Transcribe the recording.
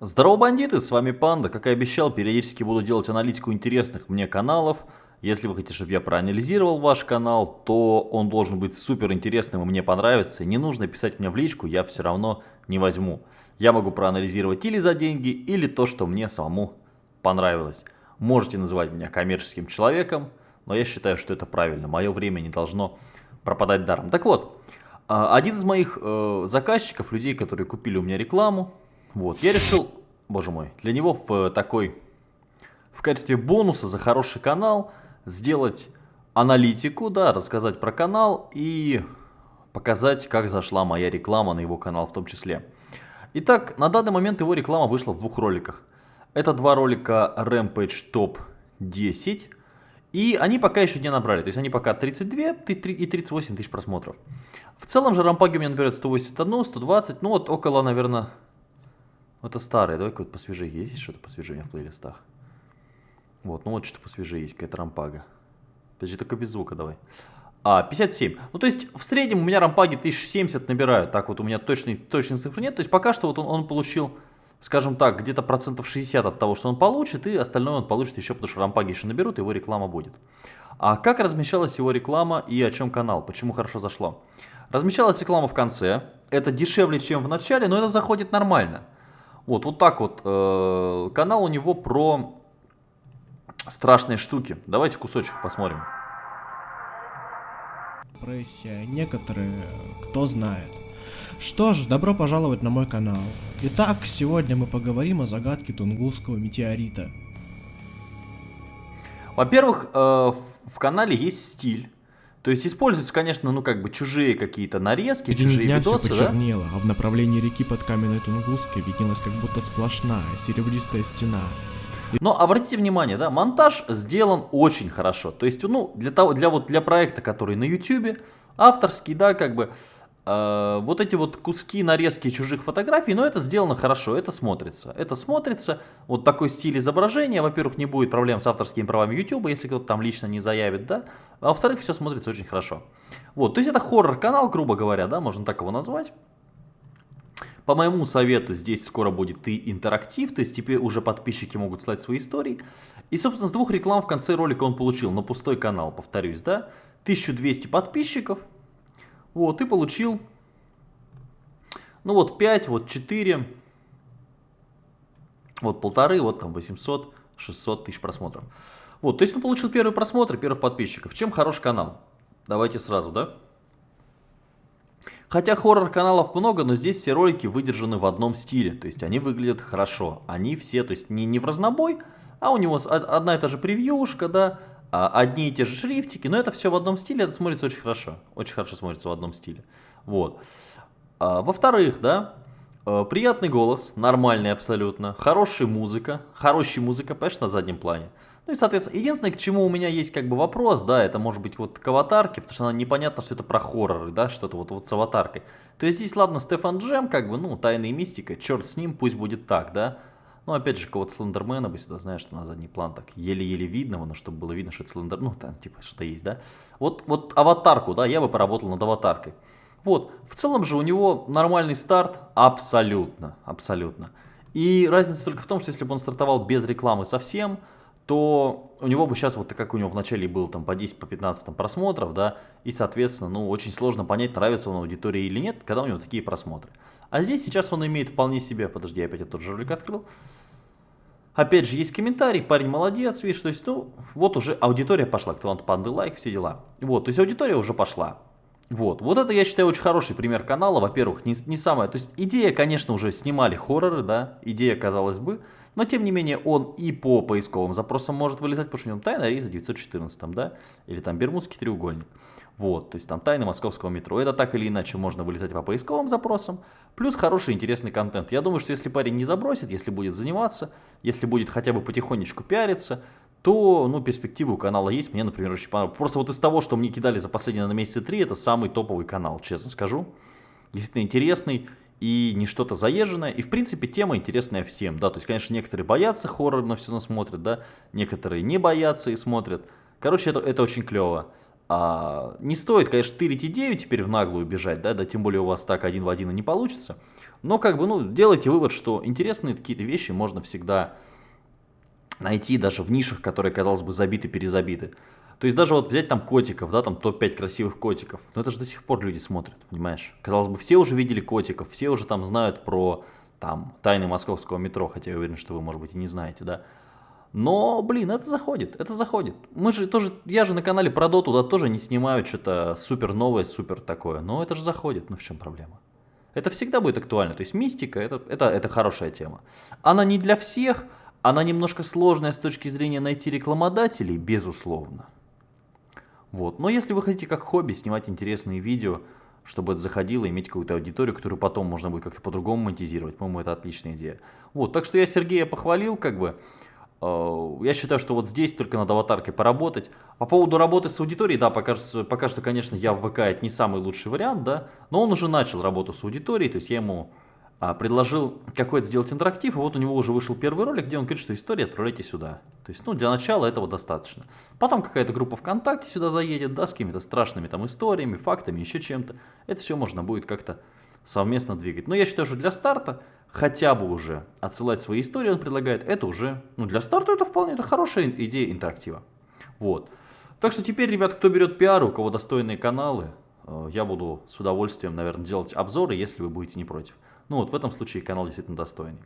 Здорово, бандиты, с вами Панда. Как и обещал, периодически буду делать аналитику интересных мне каналов. Если вы хотите, чтобы я проанализировал ваш канал, то он должен быть супер интересным и мне понравится. Не нужно писать мне в личку, я все равно не возьму. Я могу проанализировать или за деньги, или то, что мне самому понравилось. Можете называть меня коммерческим человеком, но я считаю, что это правильно. Мое время не должно пропадать даром. Так вот, а, один из моих э, заказчиков, людей, которые купили у меня рекламу, вот, я решил, боже мой, для него в такой, в качестве бонуса за хороший канал сделать аналитику, да, рассказать про канал и показать, как зашла моя реклама на его канал в том числе. Итак, на данный момент его реклама вышла в двух роликах. Это два ролика Rampage Top 10. И они пока еще не набрали, то есть они пока 32 и 38 тысяч просмотров. В целом же рампаги у меня наберет 181, 120, ну вот около, наверное, это старые, давай какой-то посвежее. Есть что-то посвежее в плейлистах? Вот, ну вот что-то посвежее есть, какая-то рампага. Подожди, только без звука давай. А, 57. Ну, то есть, в среднем у меня рампаги 1070 набирают. Так вот, у меня точной, точной цифры нет. То есть, пока что вот он, он получил, скажем так, где-то процентов 60 от того, что он получит. И остальное он получит еще, потому что рампаги еще наберут, его реклама будет. А как размещалась его реклама и о чем канал? Почему хорошо зашло? Размещалась реклама в конце. Это дешевле, чем в начале, но это заходит нормально. Вот, вот так вот. Э, канал у него про страшные штуки. Давайте кусочек посмотрим. Прессия, некоторые, кто знает. Что ж, добро пожаловать на мой канал. Итак, сегодня мы поговорим о загадке Тунгусского метеорита. Во-первых, э, в канале есть стиль. То есть используются, конечно, ну как бы чужие какие-то нарезки, Где чужие дня видосы, все почернело, да? а в направлении реки под каменной Тунгуской виднелась как будто сплошная серебристая стена. Но обратите внимание, да, монтаж сделан очень хорошо. То есть, ну, для того, для вот для проекта, который на YouTube, авторский, да, как бы Э, вот эти вот куски, нарезки чужих фотографий, но это сделано хорошо, это смотрится. Это смотрится, вот такой стиль изображения, во-первых, не будет проблем с авторскими правами YouTube, если кто-то там лично не заявит, да, а во-вторых, все смотрится очень хорошо. Вот, то есть это хоррор-канал, грубо говоря, да, можно так его назвать. По моему совету, здесь скоро будет и интерактив, то есть теперь уже подписчики могут слать свои истории. И, собственно, с двух реклам в конце ролика он получил на пустой канал, повторюсь, да, 1200 подписчиков, вот, и получил, ну вот 5, вот 4, вот полторы, вот там 800, 600 тысяч просмотров. Вот, то есть он получил первый просмотр, первых подписчиков. Чем хорош канал? Давайте сразу, да? Хотя хоррор-каналов много, но здесь все ролики выдержаны в одном стиле. То есть они выглядят хорошо. Они все, то есть не, не в разнобой, а у него одна и та же превьюшка, да, одни и те же шрифтики, но это все в одном стиле, это смотрится очень хорошо. Очень хорошо смотрится в одном стиле. Вот. А, Во-вторых, да, э, приятный голос, нормальный абсолютно, хорошая музыка, хорошая музыка, понимаешь, на заднем плане. Ну и, соответственно, единственное, к чему у меня есть как бы вопрос, да, это может быть вот к аватарке, потому что она непонятно, что это про хорроры, да, что-то вот, вот с аватаркой. То есть здесь, ладно, Стефан Джем, как бы, ну, тайная мистика, черт с ним, пусть будет так, да. Ну, опять же, кого-то Слендермена бы сюда, знаешь, что на задний план так еле-еле видно, но чтобы было видно, что это Слендер, ну, там, типа, что-то есть, да. Вот, вот аватарку, да, я бы поработал над аватаркой. Вот, в целом же у него нормальный старт, абсолютно, абсолютно. И разница только в том, что если бы он стартовал без рекламы совсем, то у него бы сейчас, вот как у него в начале было там по 10, по 15 там, просмотров, да, и, соответственно, ну, очень сложно понять, нравится он аудитории или нет, когда у него такие просмотры. А здесь сейчас он имеет вполне себе, подожди, я опять этот же ролик открыл, Опять же, есть комментарий, парень молодец, видишь, то есть, ну, вот уже аудитория пошла, кто он панды лайк, все дела. Вот, то есть аудитория уже пошла. Вот, вот это, я считаю, очень хороший пример канала. Во-первых, не, не самое, то есть идея, конечно, уже снимали хорроры, да, идея, казалось бы, но тем не менее он и по поисковым запросам может вылезать, потому что у него тайна рейса 914, да, или там Бермудский треугольник. Вот, то есть там тайны московского метро. Это так или иначе можно вылезать по поисковым запросам. Плюс хороший интересный контент. Я думаю, что если парень не забросит, если будет заниматься, если будет хотя бы потихонечку пиариться, то, ну, перспективы у канала есть. Мне, например, очень понравилось. Просто вот из того, что мне кидали за последние на месяца три, это самый топовый канал, честно скажу. Действительно интересный и не что-то заезженное. И, в принципе, тема интересная всем, да. То есть, конечно, некоторые боятся хоррор, но все равно смотрят, да. Некоторые не боятся и смотрят. Короче, это, это очень клево. А, не стоит, конечно, тырить идею теперь в наглую бежать, да, да, тем более у вас так один в один и не получится. Но как бы, ну, делайте вывод, что интересные какие-то вещи можно всегда найти даже в нишах, которые, казалось бы, забиты-перезабиты. То есть даже вот взять там котиков, да, там топ-5 красивых котиков, но это же до сих пор люди смотрят, понимаешь? Казалось бы, все уже видели котиков, все уже там знают про там тайны московского метро, хотя я уверен, что вы, может быть, и не знаете, да. Но, блин, это заходит, это заходит. Мы же тоже, я же на канале про доту, да, тоже не снимаю что-то супер новое, супер такое, но это же заходит, ну в чем проблема? Это всегда будет актуально, то есть мистика, это, это, это хорошая тема. Она не для всех, она немножко сложная с точки зрения найти рекламодателей, безусловно. Вот. Но если вы хотите как хобби снимать интересные видео, чтобы это заходило, иметь какую-то аудиторию, которую потом можно будет как-то по-другому монетизировать, по-моему, это отличная идея. Вот, так что я Сергея похвалил, как бы. Э, я считаю, что вот здесь только над аватаркой поработать. По поводу работы с аудиторией, да, пока, пока что, конечно, я в ВК это не самый лучший вариант, да, но он уже начал работу с аудиторией, то есть я ему а, предложил какой-то сделать интерактив, и вот у него уже вышел первый ролик, где он говорит, что история отправляйте сюда. То есть, ну, для начала этого достаточно. Потом какая-то группа ВКонтакте сюда заедет, да, с какими-то страшными там историями, фактами, еще чем-то. Это все можно будет как-то совместно двигать. Но я считаю, что для старта хотя бы уже отсылать свои истории он предлагает, это уже, ну, для старта это вполне, это хорошая идея интерактива. Вот. Так что теперь, ребят, кто берет пиар, у кого достойные каналы, э, я буду с удовольствием, наверное, делать обзоры, если вы будете не против. Ну вот в этом случае канал действительно достойный.